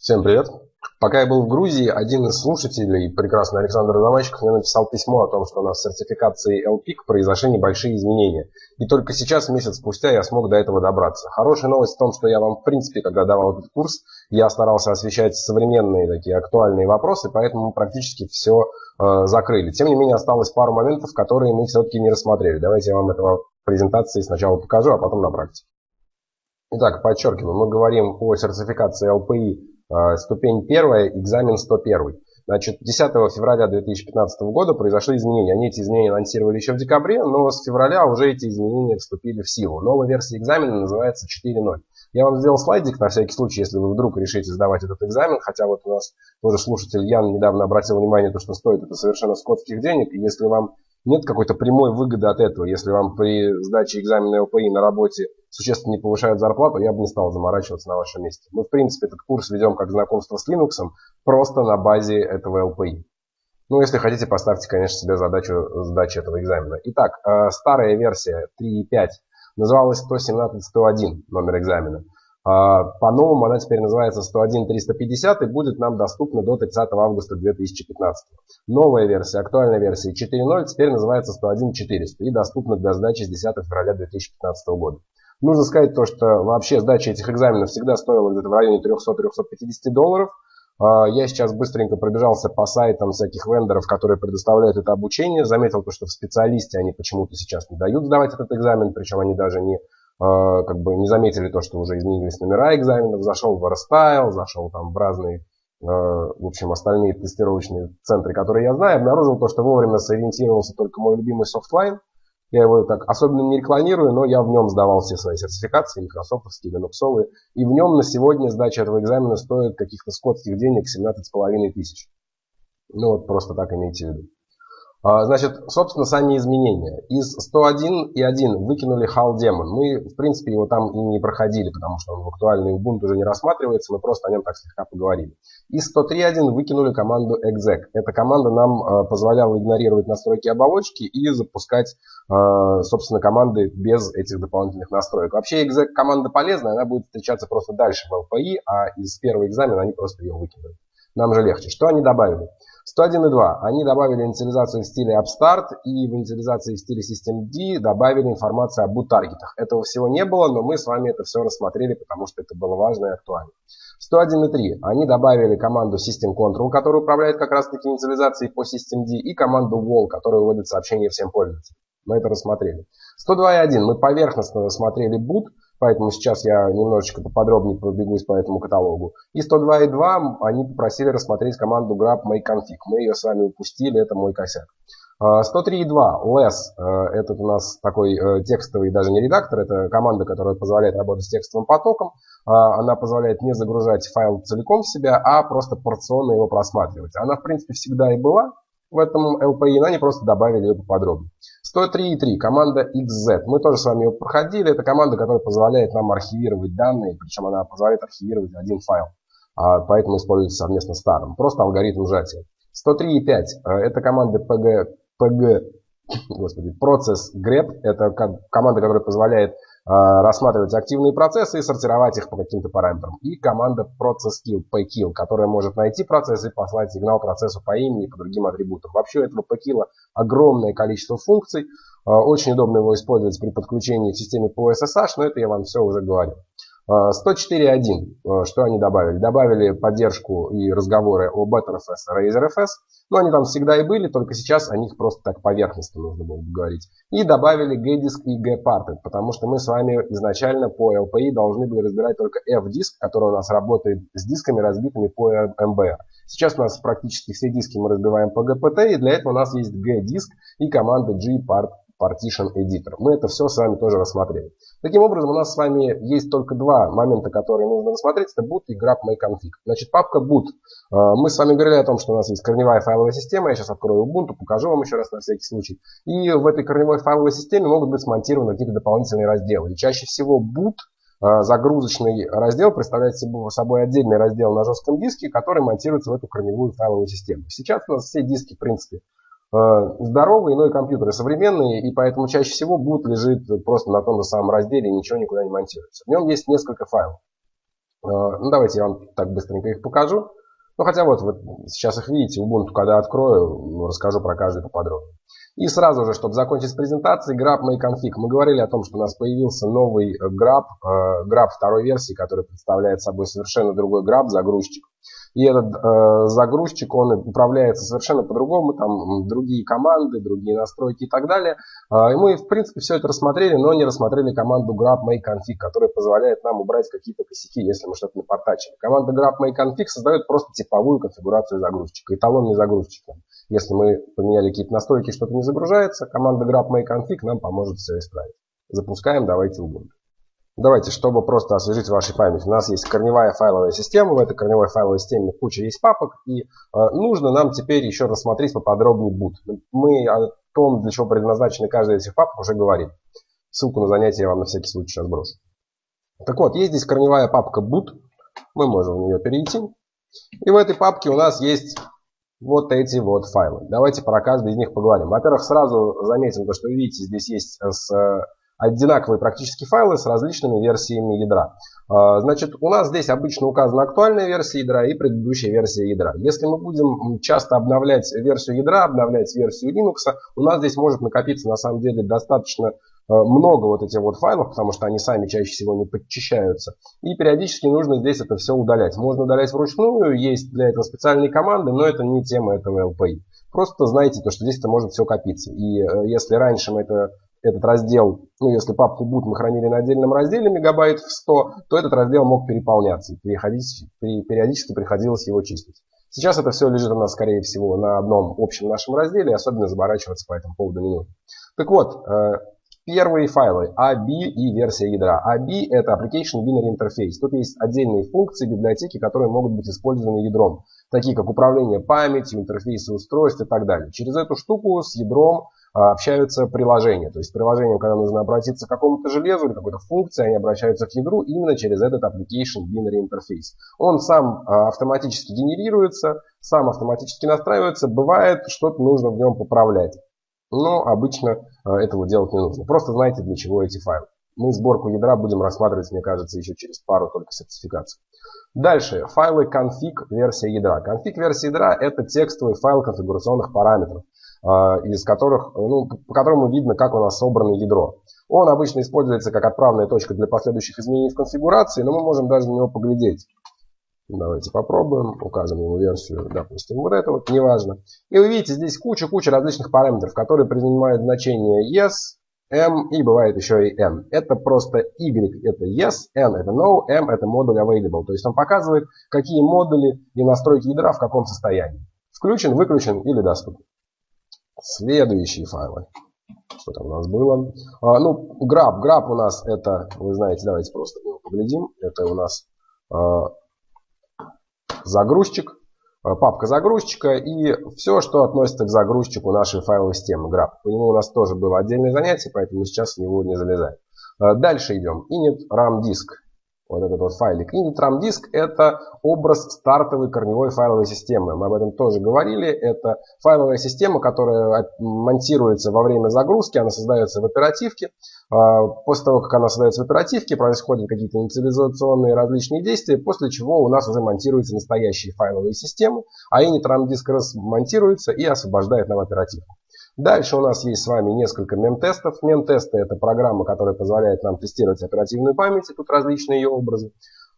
Всем привет. Пока я был в Грузии, один из слушателей, прекрасный Александр Заманчиков, мне написал письмо о том, что у нас в сертификации LPIC произошли небольшие изменения. И только сейчас, месяц спустя, я смог до этого добраться. Хорошая новость в том, что я вам, в принципе, когда давал этот курс, я старался освещать современные такие актуальные вопросы, поэтому практически все э, закрыли. Тем не менее, осталось пару моментов, которые мы все-таки не рассмотрели. Давайте я вам это в презентации сначала покажу, а потом на практике. Итак, подчеркиваю, мы говорим о сертификации LPI ступень первая, экзамен 101. Значит, 10 февраля 2015 года произошли изменения. Они эти изменения анонсировали еще в декабре, но с февраля уже эти изменения вступили в силу. Новая версия экзамена называется 4.0. Я вам сделал слайдик на всякий случай, если вы вдруг решите сдавать этот экзамен, хотя вот у нас тоже слушатель Ян недавно обратил внимание, то, что стоит это совершенно скотских денег, и если вам нет какой-то прямой выгоды от этого. Если вам при сдаче экзамена ЛПИ на работе существенно не повышают зарплату, я бы не стал заморачиваться на вашем месте. Мы, в принципе, этот курс ведем как знакомство с Linux, просто на базе этого ЛПИ. Ну, если хотите, поставьте, конечно, себе задачу сдачи этого экзамена. Итак, э, старая версия 3.5 называлась 117.101 номер экзамена. А, по-новому она теперь называется 101.350 и будет нам доступна до 30 августа 2015. Новая версия, актуальная версия 4.0 теперь называется 101.400 и доступна для сдачи с 10 февраля 2015 года. Нужно сказать то, что вообще сдача этих экзаменов всегда стоила где-то в районе 300-350 долларов. А, я сейчас быстренько пробежался по сайтам всяких вендоров, которые предоставляют это обучение. Заметил то, что в специалисте они почему-то сейчас не дают сдавать этот экзамен, причем они даже не а, как бы не заметили то, что уже изменились номера экзаменов, зашел в R-Style, зашел там в разные, а, в общем, остальные тестировочные центры, которые я знаю, обнаружил то, что вовремя сориентировался только мой любимый Softline. Я его так особенно не рекламирую, но я в нем сдавал все свои сертификации, микрософтовские, линуксовые. И в нем на сегодня сдача этого экзамена стоит каких-то скотских денег 17,5 тысяч. Ну вот просто так имейте в виду. А, значит, собственно, сами изменения. Из 101 и 1 выкинули HAL Demon. Мы, в принципе, его там и не проходили, потому что он в актуальный Ubuntu уже не рассматривается, мы просто о нем так слегка поговорили. Из 103.1 выкинули команду exec. Эта команда нам а, позволяла игнорировать настройки оболочки и запускать, а, собственно, команды без этих дополнительных настроек. Вообще exec команда полезная, она будет встречаться просто дальше в LPI, а из первого экзамена они просто ее выкинули. Нам же легче. Что они добавили? 101.2. Они добавили инициализацию в стиле Upstart и в инициализации в стиле Systemd добавили информацию об таргетах. Этого всего не было, но мы с вами это все рассмотрели, потому что это было важно и актуально. 101.3. Они добавили команду System Control, которая управляет как раз таки инициализацией по Systemd, и команду Wall, которая выводит сообщения всем пользователям. Мы это рассмотрели. 102.1. Мы поверхностно рассмотрели boot, Поэтому сейчас я немножечко поподробнее пробегусь по этому каталогу. И 102.2 они попросили рассмотреть команду grab makeconfig. Мы ее с вами упустили, это мой косяк. 103.2 а, less, э, этот у нас такой э, текстовый, даже не редактор, это команда, которая позволяет работать с текстовым потоком. А, она позволяет не загружать файл целиком в себя, а просто порционно его просматривать. Она, в принципе, всегда и была, в этом LPI, но они просто добавили ее поподробнее. 103.3, команда XZ. Мы тоже с вами ее проходили. Это команда, которая позволяет нам архивировать данные, причем она позволяет архивировать один файл. А, поэтому используется совместно с старым. Просто алгоритм сжатия. 103.5, э, это команда PG, PG, господи, процесс grep. Это команда, которая позволяет рассматривать активные процессы и сортировать их по каким-то параметрам. И команда process_kill, pkill, которая может найти процесс и послать сигнал процессу по имени и по другим атрибутам. Вообще у этого pkill огромное количество функций. Э, очень удобно его использовать при подключении к системе по SSH, но это я вам все уже говорил. 104.1. Э, что они добавили? Добавили поддержку и разговоры о BetterFS и RazorFS. Но они там всегда и были, только сейчас о них просто так поверхностно нужно было говорить. И добавили G-диск и G-parted, потому что мы с вами изначально по LPI должны были разбирать только F-диск, который у нас работает с дисками, разбитыми по MBR. Сейчас у нас практически все диски мы разбиваем по GPT, и для этого у нас есть G-диск и команда G-part Partition Editor. Мы это все с вами тоже рассмотрели. Таким образом, у нас с вами есть только два момента, которые нужно рассмотреть. Это boot и grab myconfig. Значит, папка boot. Э, мы с вами говорили о том, что у нас есть корневая файловая система. Я сейчас открою Ubuntu, покажу вам еще раз на всякий случай. И в этой корневой файловой системе могут быть смонтированы какие-то дополнительные разделы. И чаще всего boot э, загрузочный раздел представляет собой отдельный раздел на жестком диске, который монтируется в эту корневую файловую систему. Сейчас у нас все диски, в принципе, здоровые, но и компьютеры современные, и поэтому чаще всего boot лежит просто на том же самом разделе ничего никуда не монтируется. В нем есть несколько файлов. Ну, давайте я вам так быстренько их покажу. Ну, хотя вот вы сейчас их видите, Ubuntu, когда открою, ну, расскажу про каждый поподробнее. И сразу же, чтобы закончить с презентацией, grab MyConfig. Мы говорили о том, что у нас появился новый grab, grab второй версии, который представляет собой совершенно другой grab, загрузчик. И этот э, загрузчик, он управляется совершенно по-другому, там другие команды, другие настройки и так далее. Э, и мы, в принципе, все это рассмотрели, но не рассмотрели команду grab make config, которая позволяет нам убрать какие-то косяки, если мы что-то напортачили. Команда grab make config создает просто типовую конфигурацию загрузчика, эталонный загрузчик. Если мы поменяли какие-то настройки, что-то не загружается, команда grab make config нам поможет все исправить. Запускаем, давайте Ubuntu. Давайте, чтобы просто освежить вашу память. У нас есть корневая файловая система. В этой корневой файловой системе куча есть папок. И э, нужно нам теперь еще рассмотреть поподробнее boot. Мы о том, для чего предназначены каждая из этих папок, уже говорили. Ссылку на занятие я вам на всякий случай сейчас брошу. Так вот, есть здесь корневая папка boot. Мы можем в нее перейти. И в этой папке у нас есть вот эти вот файлы. Давайте про каждый из них поговорим. Во-первых, сразу заметим то, что видите, здесь есть с одинаковые практически файлы с различными версиями ядра. А, значит, у нас здесь обычно указана актуальная версия ядра и предыдущая версия ядра. Если мы будем часто обновлять версию ядра, обновлять версию Linux, у нас здесь может накопиться на самом деле достаточно а, много вот этих вот файлов, потому что они сами чаще всего не подчищаются. И периодически нужно здесь это все удалять. Можно удалять вручную, есть для этого специальные команды, но это не тема этого LPI. Просто знайте, то, что здесь это может все копиться. И э, если раньше мы это этот раздел, ну если папку boot мы хранили на отдельном разделе мегабайт в 100, то этот раздел мог переполняться. И периодически приходилось его чистить. Сейчас это все лежит у нас, скорее всего, на одном общем нашем разделе, особенно заморачиваться по этому поводу не нужно. Так вот, э, первые файлы AB и версия ядра. AB это Application Binary Interface. Тут есть отдельные функции, библиотеки, которые могут быть использованы ядром, такие как управление памятью, интерфейсы устройств и так далее. Через эту штуку с ядром а, общаются приложения. То есть приложениям, когда нужно обратиться к какому-то железу или какой-то функции, они обращаются к ядру именно через этот application binary interface. Он сам а, автоматически генерируется, сам автоматически настраивается. Бывает, что-то нужно в нем поправлять. Но обычно а, этого делать не нужно. Просто знайте, для чего эти файлы. Мы сборку ядра будем рассматривать, мне кажется, еще через пару только сертификаций. Дальше. Файлы config версия ядра. Config версия ядра это текстовый файл конфигурационных параметров. А, из которых, ну, по которому видно, как у нас собрано ядро. Он обычно используется как отправная точка для последующих изменений в конфигурации, но мы можем даже на него поглядеть. Давайте попробуем, укажем ему версию, допустим, вот это вот, неважно. И вы видите, здесь куча-куча различных параметров, которые принимают значение yes, m и бывает еще и n. Это просто y это yes, n это no, m это модуль available. То есть он показывает, какие модули и настройки ядра в каком состоянии. Включен, выключен или доступен. Следующие файлы. Что там у нас было? А, ну, grab. Grab у нас это, вы знаете, давайте просто его поглядим. Это у нас а, загрузчик, а, папка загрузчика и все, что относится к загрузчику нашей файловой системы grab. По нему у нас тоже было отдельное занятие, поэтому сейчас в него не залезаем. А, дальше идем. Init RAM disk вот этот вот файлик. Initram диск это образ стартовой корневой файловой системы. Мы об этом тоже говорили. Это файловая система, которая монтируется во время загрузки, она создается в оперативке. А, после того, как она создается в оперативке, происходят какие-то инициализационные различные действия, после чего у нас уже монтируются настоящие файловые системы, а Initram диск размонтируется и освобождает нам оперативку. Дальше у нас есть с вами несколько мем-тестов. Мем-тесты это программа, которая позволяет нам тестировать оперативную память. И тут различные ее образы.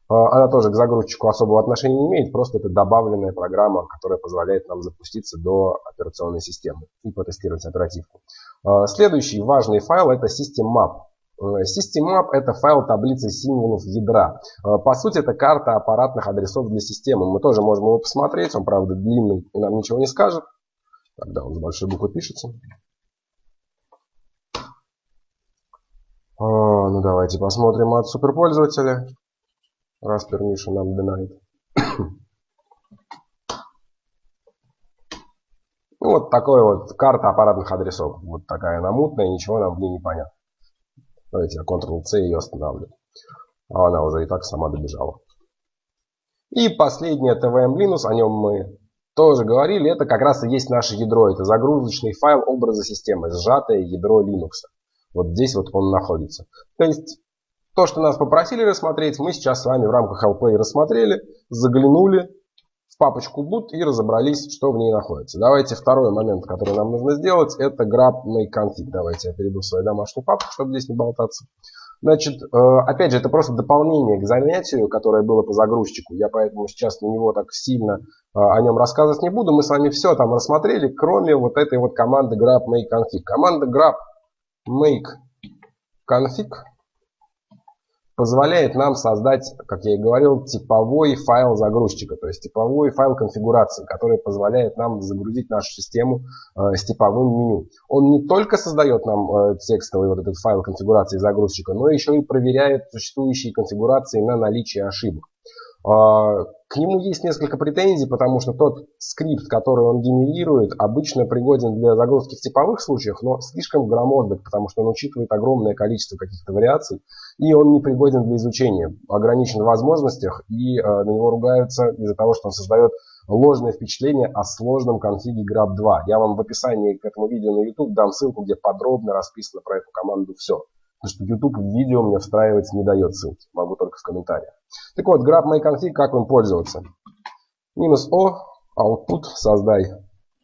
А, она тоже к загрузчику особого отношения не имеет, просто это добавленная программа, которая позволяет нам запуститься до операционной системы и потестировать оперативку. А, следующий важный файл это SystemMap. Э, SystemMap это файл таблицы символов ядра. А, по сути это карта аппаратных адресов для системы. Мы тоже можем его посмотреть, он правда длинный и нам ничего не скажет. Тогда он с большой буквы пишется. А, ну давайте посмотрим от суперпользователя. Раз permission нам denied. Ну, вот такой вот карта аппаратных адресов. Вот такая она мутная, ничего нам в ней не понятно. Давайте я Ctrl-C ее остановлю. А она уже и так сама добежала. И последнее TVM Linux, о нем мы тоже говорили, это как раз и есть наше ядро. Это загрузочный файл образа системы, сжатое ядро Linux. Вот здесь вот он находится. То есть То, что нас попросили рассмотреть, мы сейчас с вами в рамках LP рассмотрели, заглянули в папочку boot и разобрались, что в ней находится. Давайте второй момент, который нам нужно сделать, это make config. Давайте я перейду в свою домашнюю папку, чтобы здесь не болтаться. Значит, э, опять же, это просто дополнение к занятию, которое было по загрузчику. Я поэтому сейчас на него так сильно э, о нем рассказывать не буду. Мы с вами все там рассмотрели, кроме вот этой вот команды grab make config. Команда grab make config позволяет нам создать, как я и говорил, типовой файл загрузчика, то есть типовой файл конфигурации, который позволяет нам загрузить нашу систему э, с типовым меню. Он не только создает нам э, текстовый вот этот файл конфигурации загрузчика, но еще и проверяет существующие конфигурации на наличие ошибок. Э, к нему есть несколько претензий, потому что тот скрипт, который он генерирует, обычно пригоден для загрузки в типовых случаях, но слишком громоздок, потому что он учитывает огромное количество каких-то вариаций, и он не пригоден для изучения, ограничен в возможностях, и э, на него ругаются из-за того, что он создает ложное впечатление о сложном конфиге grab2. Я вам в описании к этому видео на YouTube дам ссылку, где подробно расписано про эту команду все. Потому что YouTube видео мне встраивать не дает ссылки. Могу только в комментариях. Так вот, grab myconfig, как им пользоваться? Минус O, output, создай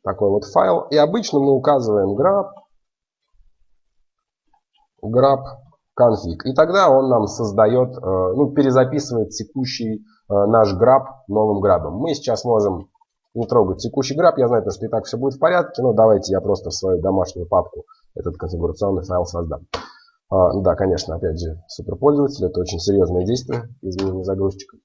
такой вот файл. И обычно мы указываем grab, grab config. И тогда он нам создает, э, ну, перезаписывает текущий э, наш grab новым грабом. Мы сейчас можем не трогать текущий граб. Я знаю, что и так все будет в порядке, но давайте я просто в свою домашнюю папку этот конфигурационный файл создам. А, да, конечно, опять же, суперпользователь. Это очень серьезное действие изменения загрузчика.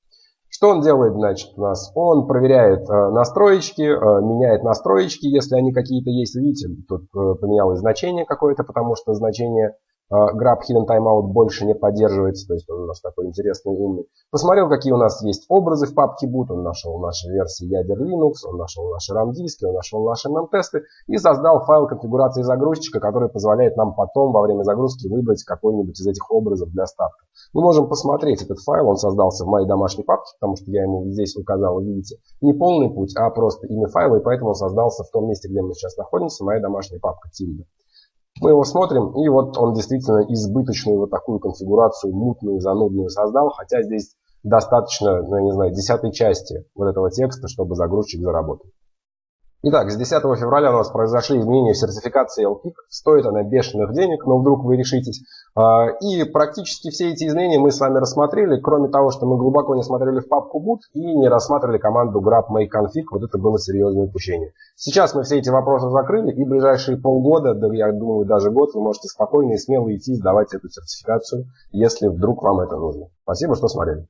Что он делает, значит, у нас? Он проверяет э, настроечки, э, меняет настроечки, если они какие-то есть. Видите, тут э, поменялось значение какое-то, потому что значение Grab Hidden Timeout больше не поддерживается, то есть он у нас такой интересный, умный. Посмотрел, какие у нас есть образы в папке boot, он нашел наши версии ядер Linux, он нашел наши RAM-диски, он нашел наши MM-тесты и создал файл конфигурации загрузчика, который позволяет нам потом во время загрузки выбрать какой-нибудь из этих образов для старта. Мы можем посмотреть этот файл, он создался в моей домашней папке, потому что я ему здесь указал, видите, не полный путь, а просто имя файла, и поэтому он создался в том месте, где мы сейчас находимся, моя домашняя папка Tilda. Мы его смотрим, и вот он действительно избыточную вот такую конфигурацию, мутную, занудную создал, хотя здесь достаточно, ну, я не знаю, десятой части вот этого текста, чтобы загрузчик заработал. Итак, с 10 февраля у нас произошли изменения в сертификации LPIC. Стоит она бешеных денег, но вдруг вы решитесь. А, и практически все эти изменения мы с вами рассмотрели, кроме того, что мы глубоко не смотрели в папку boot и не рассматривали команду grab make config. Вот это было серьезное упущение. Сейчас мы все эти вопросы закрыли, и ближайшие полгода, да я думаю даже год, вы можете спокойно и смело идти сдавать эту сертификацию, если вдруг вам это нужно. Спасибо, что смотрели.